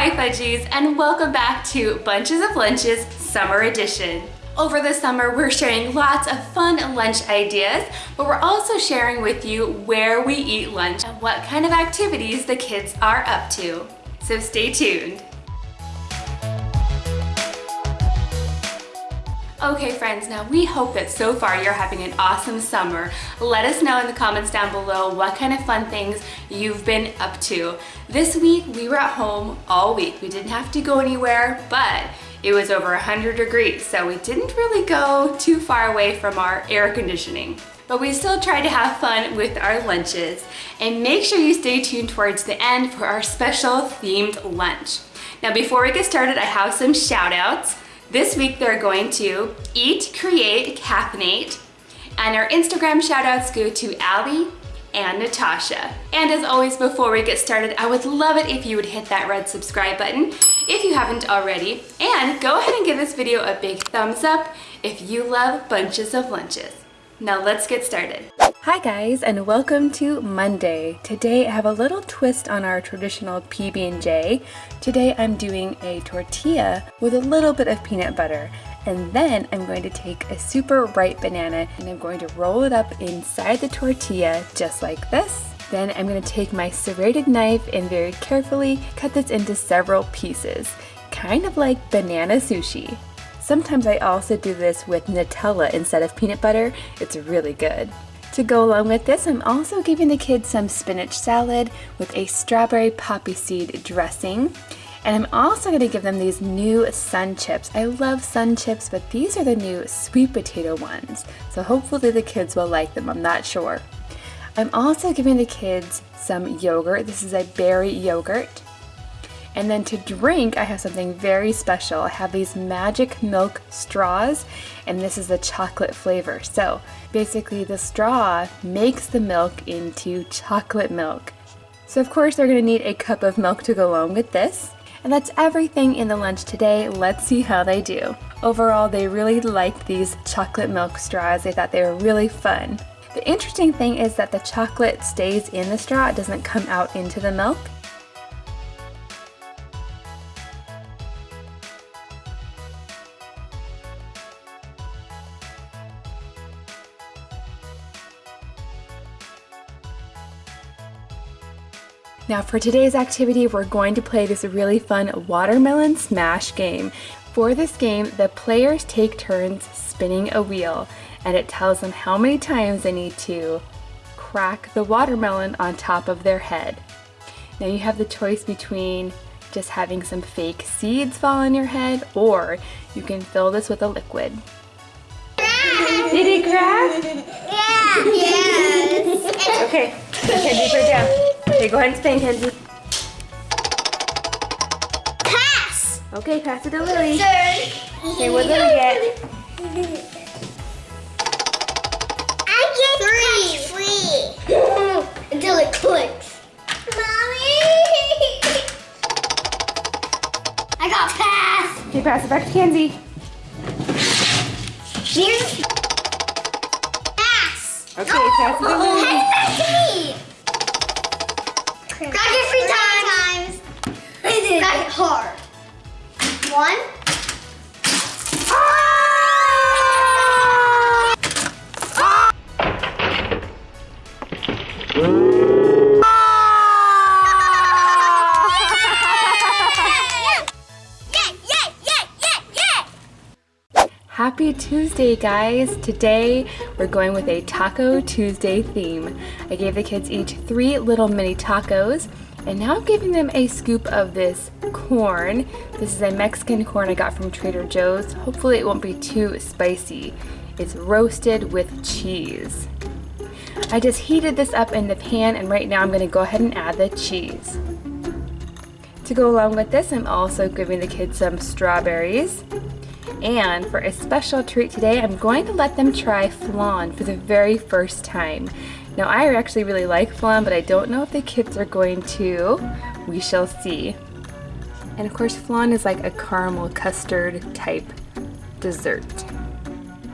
Hi Fudgies and welcome back to Bunches of Lunches Summer Edition. Over the summer, we're sharing lots of fun lunch ideas, but we're also sharing with you where we eat lunch and what kind of activities the kids are up to. So stay tuned. Okay friends, now we hope that so far you're having an awesome summer. Let us know in the comments down below what kind of fun things you've been up to. This week we were at home all week. We didn't have to go anywhere, but it was over 100 degrees, so we didn't really go too far away from our air conditioning. But we still tried to have fun with our lunches. And make sure you stay tuned towards the end for our special themed lunch. Now before we get started, I have some shout outs. This week they're going to Eat, Create, Caffeinate, and our Instagram shoutouts go to Allie and Natasha. And as always, before we get started, I would love it if you would hit that red subscribe button if you haven't already, and go ahead and give this video a big thumbs up if you love bunches of lunches. Now let's get started. Hi guys and welcome to Monday. Today I have a little twist on our traditional PB&J. Today I'm doing a tortilla with a little bit of peanut butter and then I'm going to take a super ripe banana and I'm going to roll it up inside the tortilla just like this. Then I'm going to take my serrated knife and very carefully cut this into several pieces, kind of like banana sushi. Sometimes I also do this with Nutella instead of peanut butter. It's really good. To go along with this, I'm also giving the kids some spinach salad with a strawberry poppy seed dressing. And I'm also going to give them these new sun chips. I love sun chips, but these are the new sweet potato ones. So hopefully the kids will like them, I'm not sure. I'm also giving the kids some yogurt. This is a berry yogurt. And then to drink, I have something very special. I have these magic milk straws, and this is the chocolate flavor. So basically the straw makes the milk into chocolate milk. So of course they're gonna need a cup of milk to go along with this. And that's everything in the lunch today. Let's see how they do. Overall, they really liked these chocolate milk straws. They thought they were really fun. The interesting thing is that the chocolate stays in the straw, it doesn't come out into the milk. Now for today's activity, we're going to play this really fun watermelon smash game. For this game, the players take turns spinning a wheel and it tells them how many times they need to crack the watermelon on top of their head. Now you have the choice between just having some fake seeds fall on your head or you can fill this with a liquid. Did it crack? Yeah. Yes. Okay, Kenzie, put it down. Okay, go ahead and spin, Kenzie. Pass. Okay, pass it to Lily. Third. Okay, what did Lily get? I get three. Three. Until it clicks. Mommy. I got pass. Okay, pass it back to Kenzie. Here's pass. Okay, pass it to oh, Lily. Pass back to me. Crack it three times. Crack it hard. One. Ah! Happy Tuesday, guys! Today we're going with a Taco Tuesday theme. I gave the kids each three little mini tacos, and now I'm giving them a scoop of this corn. This is a Mexican corn I got from Trader Joe's. Hopefully it won't be too spicy. It's roasted with cheese. I just heated this up in the pan, and right now I'm going to go ahead and add the cheese. To go along with this, I'm also giving the kids some strawberries. And for a special treat today, I'm going to let them try flan for the very first time. Now I actually really like flan, but I don't know if the kids are going to. We shall see. And of course flan is like a caramel custard type dessert.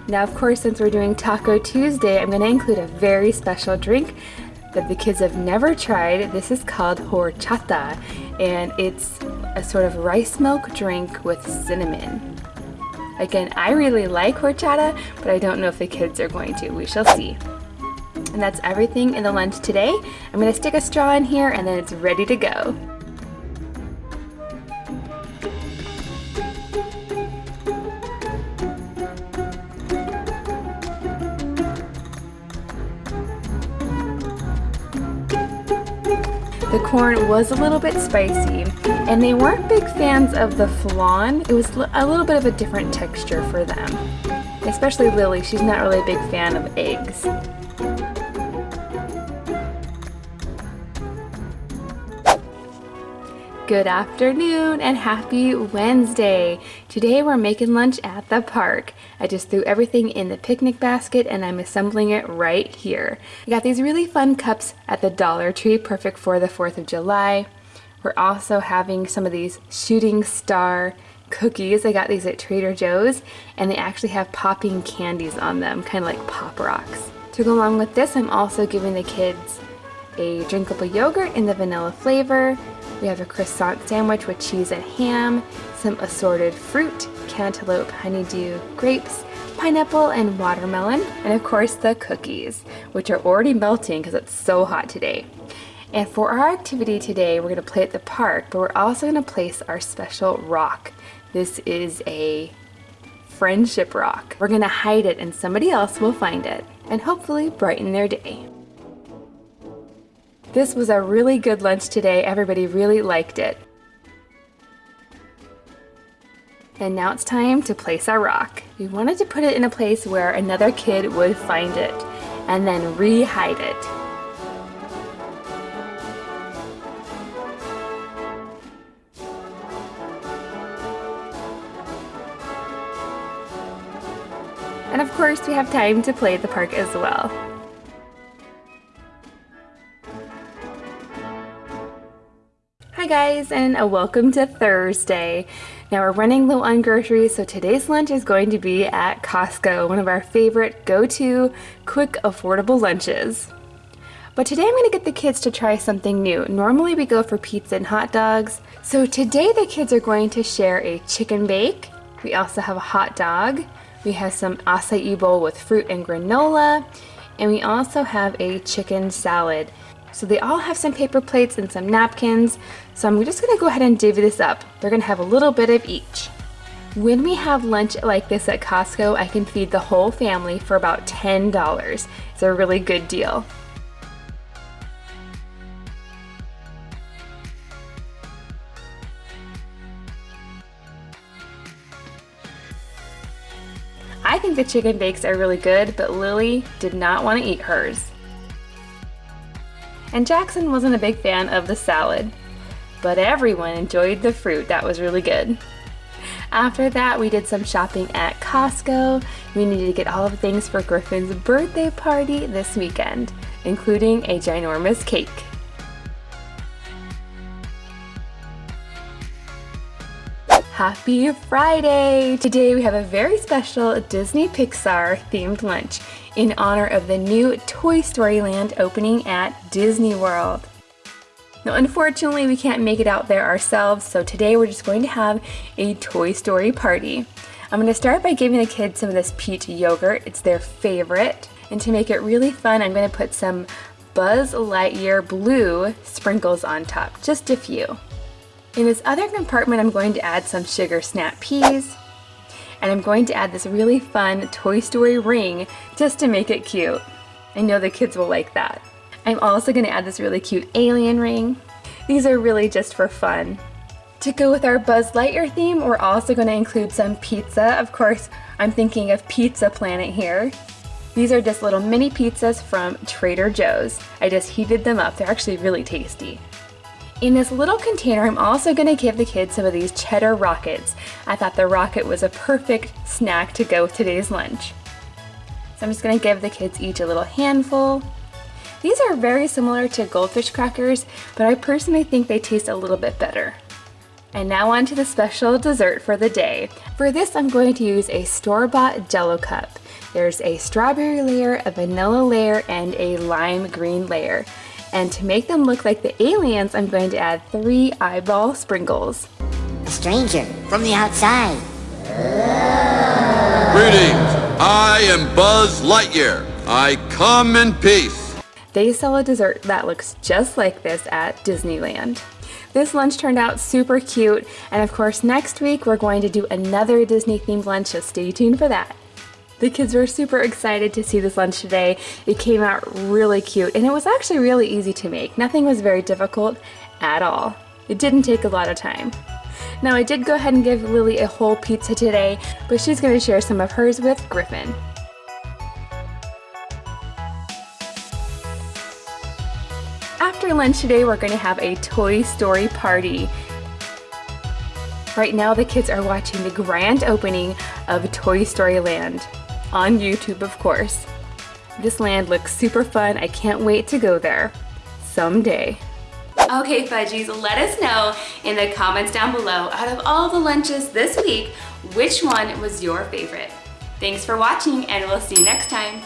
Now of course since we're doing Taco Tuesday, I'm going to include a very special drink that the kids have never tried. This is called horchata and it's a sort of rice milk drink with cinnamon. Again, I really like horchata, but I don't know if the kids are going to. We shall see. And that's everything in the lunch today. I'm gonna stick a straw in here and then it's ready to go. The corn was a little bit spicy and they weren't big fans of the flan. It was a little bit of a different texture for them. Especially Lily, she's not really a big fan of eggs. Good afternoon and happy Wednesday. Today we're making lunch at the park. I just threw everything in the picnic basket and I'm assembling it right here. I got these really fun cups at the Dollar Tree, perfect for the 4th of July. We're also having some of these shooting star cookies. I got these at Trader Joe's and they actually have popping candies on them, kind of like Pop Rocks. To go along with this, I'm also giving the kids a drinkable yogurt in the vanilla flavor, we have a croissant sandwich with cheese and ham, some assorted fruit, cantaloupe, honeydew, grapes, pineapple, and watermelon, and of course the cookies, which are already melting because it's so hot today. And for our activity today, we're going to play at the park, but we're also going to place our special rock. This is a friendship rock. We're going to hide it and somebody else will find it and hopefully brighten their day. This was a really good lunch today. Everybody really liked it. And now it's time to place our rock. We wanted to put it in a place where another kid would find it and then re-hide it. We have time to play the park as well. Hi guys and a welcome to Thursday. Now we're running low on groceries so today's lunch is going to be at Costco, one of our favorite go-to quick affordable lunches. But today I'm going to get the kids to try something new. Normally we go for pizza and hot dogs. So today the kids are going to share a chicken bake. We also have a hot dog. We have some acai bowl with fruit and granola. And we also have a chicken salad. So they all have some paper plates and some napkins. So I'm just gonna go ahead and divvy this up. They're gonna have a little bit of each. When we have lunch like this at Costco, I can feed the whole family for about $10. It's a really good deal. The chicken bakes are really good, but Lily did not want to eat hers and Jackson wasn't a big fan of the salad. But everyone enjoyed the fruit, that was really good. After that, we did some shopping at Costco. We needed to get all the things for Griffin's birthday party this weekend, including a ginormous cake. Happy Friday! Today we have a very special Disney Pixar themed lunch in honor of the new Toy Story Land opening at Disney World. Now unfortunately we can't make it out there ourselves so today we're just going to have a Toy Story party. I'm going to start by giving the kids some of this peach yogurt, it's their favorite. And to make it really fun I'm going to put some Buzz Lightyear blue sprinkles on top, just a few. In this other compartment, I'm going to add some sugar snap peas, and I'm going to add this really fun Toy Story ring just to make it cute. I know the kids will like that. I'm also going to add this really cute alien ring. These are really just for fun. To go with our Buzz Lightyear theme, we're also going to include some pizza. Of course, I'm thinking of Pizza Planet here. These are just little mini pizzas from Trader Joe's. I just heated them up. They're actually really tasty. In this little container, I'm also going to give the kids some of these cheddar rockets. I thought the rocket was a perfect snack to go with today's lunch. So I'm just going to give the kids each a little handful. These are very similar to goldfish crackers, but I personally think they taste a little bit better. And now on to the special dessert for the day. For this, I'm going to use a store-bought jello cup. There's a strawberry layer, a vanilla layer, and a lime green layer. And to make them look like the aliens, I'm going to add three eyeball sprinkles. a stranger from the outside. Greetings. I am Buzz Lightyear. I come in peace. They sell a dessert that looks just like this at Disneyland. This lunch turned out super cute, and of course next week we're going to do another Disney themed lunch, so stay tuned for that. The kids were super excited to see this lunch today. It came out really cute, and it was actually really easy to make. Nothing was very difficult at all. It didn't take a lot of time. Now I did go ahead and give Lily a whole pizza today, but she's going to share some of hers with Griffin. After lunch today, we're going to have a Toy Story party. Right now, the kids are watching the grand opening of Toy Story Land. On YouTube, of course. This land looks super fun. I can't wait to go there. Someday. Okay, Fudgies, let us know in the comments down below, out of all the lunches this week, which one was your favorite? Thanks for watching, and we'll see you next time.